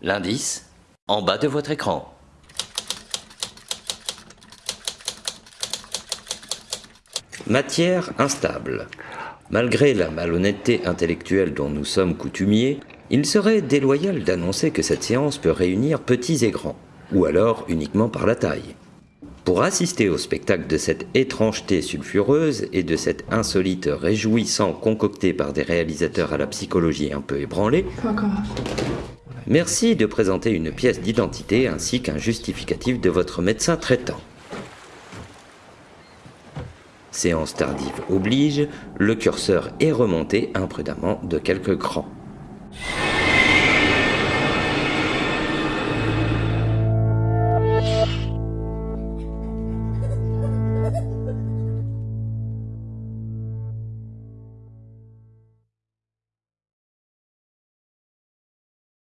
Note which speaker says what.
Speaker 1: L'indice, en bas de votre écran. Matière instable. Malgré la malhonnêteté intellectuelle dont nous sommes coutumiers, il serait déloyal d'annoncer que cette séance peut réunir petits et grands, ou alors uniquement par la taille. Pour assister au spectacle de cette étrangeté sulfureuse et de cet insolite réjouissant concocté par des réalisateurs à la psychologie un peu ébranlée, merci de présenter une pièce d'identité ainsi qu'un justificatif de votre médecin traitant. Séance tardive oblige, le curseur est remonté imprudemment de quelques grands.